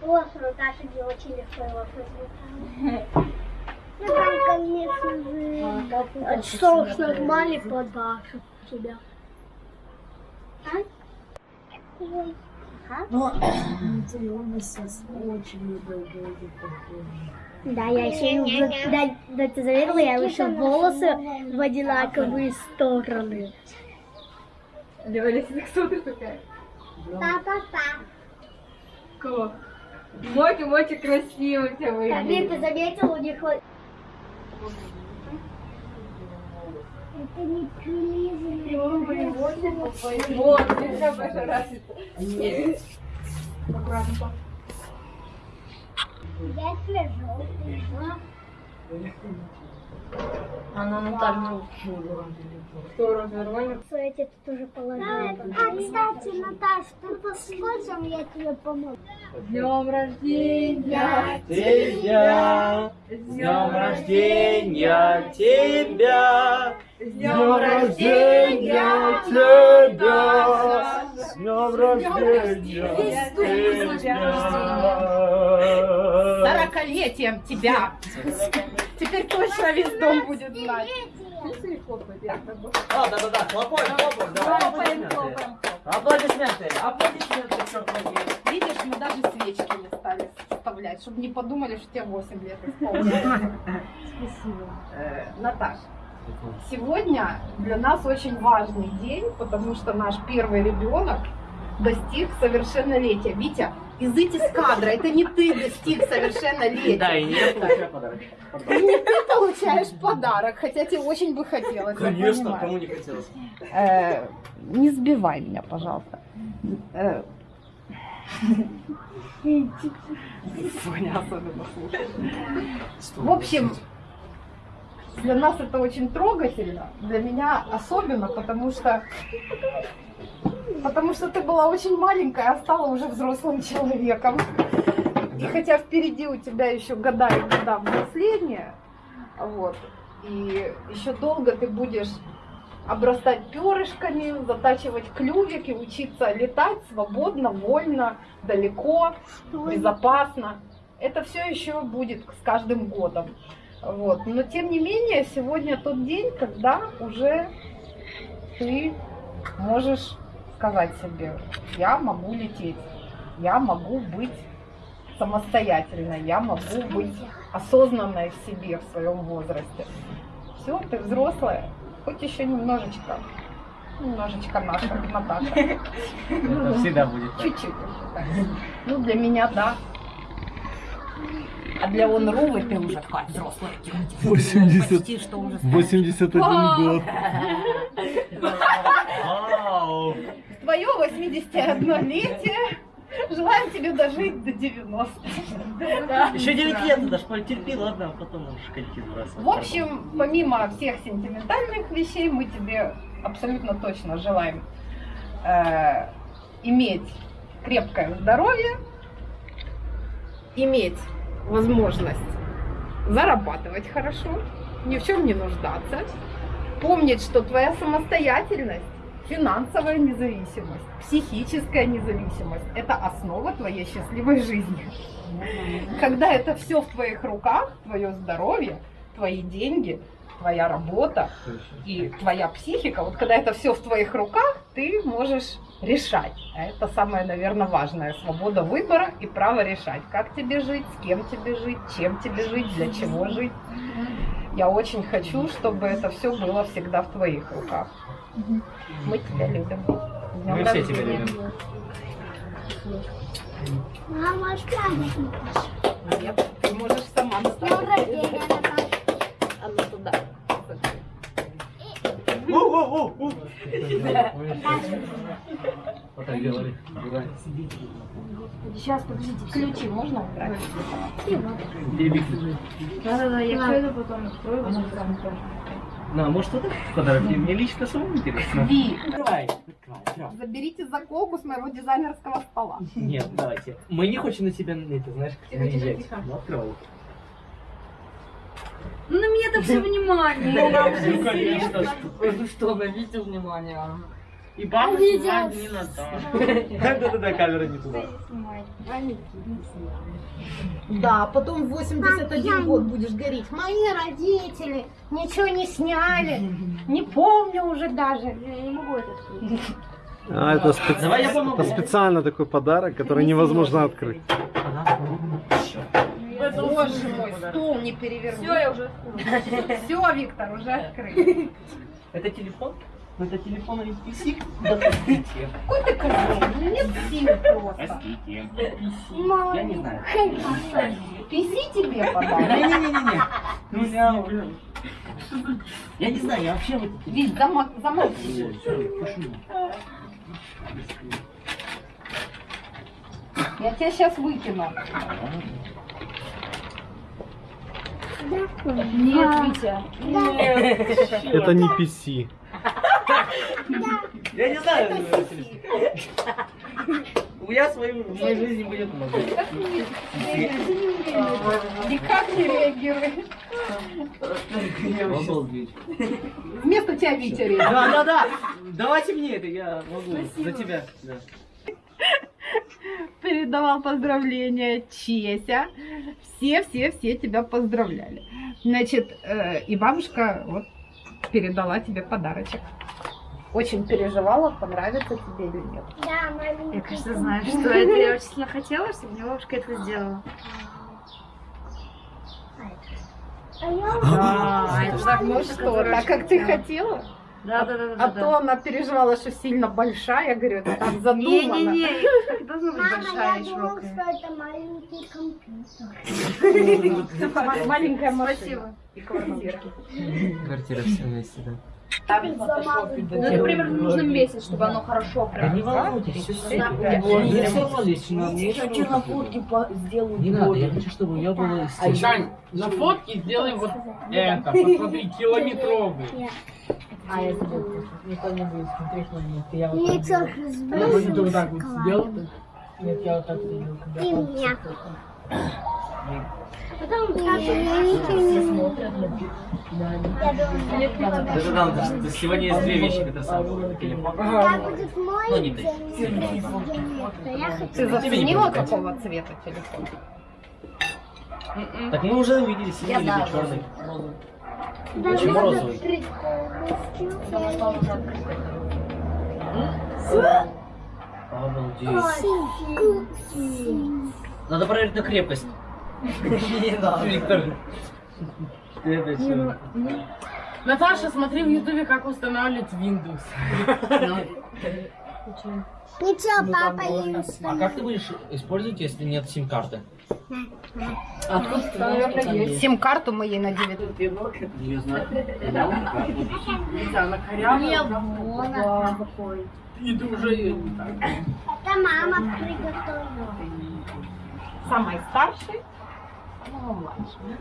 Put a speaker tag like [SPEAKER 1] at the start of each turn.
[SPEAKER 1] вопрос, но Даша не очень легко его произнесла. Ну, там, конечно же, соус нормальный подарок тебя. А? Ой.
[SPEAKER 2] Но ты у нас сейчас очень недолго
[SPEAKER 1] Да, я еще, да, да, ты заметила, я еще волосы в одинаковые стороны.
[SPEAKER 3] Лёля, кто ты такая?
[SPEAKER 1] Па-па-па.
[SPEAKER 3] Кто? Моки, Моки, красиво тебя
[SPEAKER 1] Камиль,
[SPEAKER 3] выглядит.
[SPEAKER 1] ты заметил, у них вот... Это не прилизано.
[SPEAKER 3] Вот, нельзя пошараситься. Аккуратно.
[SPEAKER 1] Я тебе желтый.
[SPEAKER 2] Она Наталья
[SPEAKER 3] Кто развернули?
[SPEAKER 1] Я тебе тут уже положила. А, кстати, Наташ, ты посмотрим, я тебе помогу.
[SPEAKER 3] С днем рождения!
[SPEAKER 4] Тебя, с днем рождения тебя, с днем рождения тебя, днем рождения тебя.
[SPEAKER 3] Сорокалетием тебя! Теперь точно весь дом будет знать.
[SPEAKER 4] А, хлопаем, хлопаем, давай,
[SPEAKER 3] Хлопаем,
[SPEAKER 4] аплодисменты.
[SPEAKER 3] хлопаем.
[SPEAKER 4] Аплодисменты, аплодисменты, черт возьми.
[SPEAKER 3] Видишь, мы даже свечки не стали вставлять, чтобы не подумали, что тебе 8 лет исполнилось.
[SPEAKER 2] Спасибо.
[SPEAKER 3] Э, Наташ, сегодня для нас очень важный день, потому что наш первый ребенок достиг совершеннолетия. Витя, изыдь из кадра, это не ты достиг совершеннолетия.
[SPEAKER 4] Да, и не я получаю подарок.
[SPEAKER 3] И не ты получаешь подарок, хотя тебе очень бы хотелось.
[SPEAKER 4] Конечно, кому не хотелось.
[SPEAKER 3] Э, не сбивай меня, пожалуйста. Э, Соня особенно слушает. В общем, для нас это очень трогательно, для меня особенно, потому что потому что ты была очень маленькая, а стала уже взрослым человеком. И хотя впереди у тебя еще года и года взросления, вот, и еще долго ты будешь обрастать перышками, затачивать клювик и учиться летать свободно, вольно, далеко, безопасно. Это все еще будет с каждым годом. Вот. Но тем не менее, сегодня тот день, когда уже ты можешь сказать себе, я могу лететь, я могу быть самостоятельной, я могу быть осознанной в себе в своем возрасте. Все, ты взрослая, хоть еще немножечко, немножечко наша Наташа.
[SPEAKER 4] Это всегда будет.
[SPEAKER 3] Чуть-чуть еще. Ну, для меня, да. А для Онрувы ты уже такая взрослая тетя.
[SPEAKER 5] 80.
[SPEAKER 3] Почти что уже
[SPEAKER 5] 81 год.
[SPEAKER 4] Вау!
[SPEAKER 3] Твое 81-летие. Желаем тебе дожить до 90.
[SPEAKER 4] Еще 9 лет, ты даже потерпи, ладно, а потом можешь коньки сбрасывать.
[SPEAKER 3] В общем, помимо всех сентиментальных вещей, мы тебе абсолютно точно желаем э, иметь крепкое здоровье, иметь возможность зарабатывать хорошо, ни в чем не нуждаться, помнить, что твоя самостоятельность, финансовая независимость, психическая независимость – это основа твоей счастливой жизни. Когда это все в твоих руках, твое здоровье, твои деньги, твоя работа и твоя психика, вот когда это все в твоих руках, ты можешь решать. А это самое, наверное, важное. Свобода выбора и право решать, как тебе жить, с кем тебе жить, чем тебе жить, для чего жить. Я очень хочу, чтобы это все было всегда в твоих руках. Мы тебя любим.
[SPEAKER 4] Мы все тебя любим.
[SPEAKER 1] Мама.
[SPEAKER 3] Нет, ты можешь сама
[SPEAKER 1] Днем
[SPEAKER 3] наставить. Сейчас, подождите, ключи можно убрать?
[SPEAKER 2] Да-да-да, я потом открою. потом скажу.
[SPEAKER 4] Ну, а может это подарок? Мне лично самому интересно.
[SPEAKER 3] Ви,
[SPEAKER 4] открывай.
[SPEAKER 3] заберите заколку с моего дизайнерского стола.
[SPEAKER 4] Нет, давайте. Мы не хотим на себя, это, знаешь, наезжать. Ну, открывай.
[SPEAKER 2] Ну, на меня-то все внимание.
[SPEAKER 4] Ну, конечно.
[SPEAKER 2] Ну что, обратите внимание. И бабушке знать не надо.
[SPEAKER 4] Да-да-да, камера не туда.
[SPEAKER 3] Да, потом в 81 год будешь говорить, мои родители ничего не сняли, не помню уже даже.
[SPEAKER 1] Я не могу это.
[SPEAKER 5] А, это, спе-
[SPEAKER 4] Давай я помогу.
[SPEAKER 5] это специально такой подарок, который невозможно открыть.
[SPEAKER 3] Боже мой, стол не переверни.
[SPEAKER 1] Все, я уже
[SPEAKER 3] Все, Виктор, уже открыт.
[SPEAKER 4] Это телефон? Ну, Это телефон или PC? Да.
[SPEAKER 3] Какой ты козел? Ну, Нет сил просто.
[SPEAKER 4] Я не знаю.
[SPEAKER 3] Писи тебе подарок.
[SPEAKER 4] Не-не-не-не. Ну, я уже... Я не знаю, я вообще вот...
[SPEAKER 3] Вить, замок, замолчи. Я тебя сейчас выкину. Нет, Витя.
[SPEAKER 5] Это не PC.
[SPEAKER 4] Я не знаю. У меня свою, в моей жизни будет много.
[SPEAKER 3] Никак не реагирует.
[SPEAKER 4] Обалдеть.
[SPEAKER 3] Вместо тебя Витя реагирует.
[SPEAKER 4] Да, да, да. Давайте мне это, я могу. За тебя. Да.
[SPEAKER 3] передавал поздравления Чеся. Все-все-все тебя поздравляли. Значит, э, и бабушка вот передала тебе подарочек. Очень переживала, понравится тебе или нет.
[SPEAKER 1] Да, маленький.
[SPEAKER 6] Я, кажется, знаю, что это. Я очень сильно хотела, чтобы мне бабушка это сделала.
[SPEAKER 1] А я
[SPEAKER 3] А,
[SPEAKER 6] это
[SPEAKER 3] так, ну что, так как ты хотела?
[SPEAKER 6] Да, да, да,
[SPEAKER 3] А
[SPEAKER 6] да.
[SPEAKER 3] то она переживала, что сильно большая, я говорю, это так задумано.
[SPEAKER 6] Не-не-не, так должна быть
[SPEAKER 1] Мама,
[SPEAKER 6] большая
[SPEAKER 1] я
[SPEAKER 6] и
[SPEAKER 1] думала,
[SPEAKER 6] широкая.
[SPEAKER 1] что это маленький компьютер.
[SPEAKER 3] Ма- Маленькая машина.
[SPEAKER 6] Спасибо.
[SPEAKER 3] И квартира.
[SPEAKER 7] Квартира все вместе, да.
[SPEAKER 6] Ну, это примерно нужно месяц, чтобы оно хорошо
[SPEAKER 4] Да
[SPEAKER 6] прям.
[SPEAKER 4] не волнуйтесь, но мне
[SPEAKER 2] Я хочу на фотке по- сделаю
[SPEAKER 4] Не надо, я хочу, чтобы я был из
[SPEAKER 2] А
[SPEAKER 4] тех-
[SPEAKER 2] Жань, на фотке сделай вот это, посмотри, километровый.
[SPEAKER 1] А, я
[SPEAKER 2] забыл, никто не будет смотреть на меня. Я
[SPEAKER 1] Мне целых
[SPEAKER 2] Я вот это вот так вот сделал. Нет, я вот так сделал.
[SPEAKER 1] И меня. Потом
[SPEAKER 4] то есть сегодня есть две вещи, которые самые. Телефон.
[SPEAKER 1] когда будет мой
[SPEAKER 4] Ну, не ты.
[SPEAKER 3] Ты заценила, какого цвета телефон?
[SPEAKER 4] Так мы уже увидели синий или черный. Очень розовый. Обалдеть. Надо проверить на крепость. Виктор. Это что?
[SPEAKER 2] Наташа, смотри в ютубе, как устанавливать Windows.
[SPEAKER 1] Ничего, папа не
[SPEAKER 4] А как ты будешь использовать, если нет сим-карты?
[SPEAKER 3] Есть. Сим-карту мы ей на 9.
[SPEAKER 4] Не знаю.
[SPEAKER 2] И ты уже ее не так.
[SPEAKER 1] Это мама приготовила.
[SPEAKER 3] Самой старшей, самого младшей.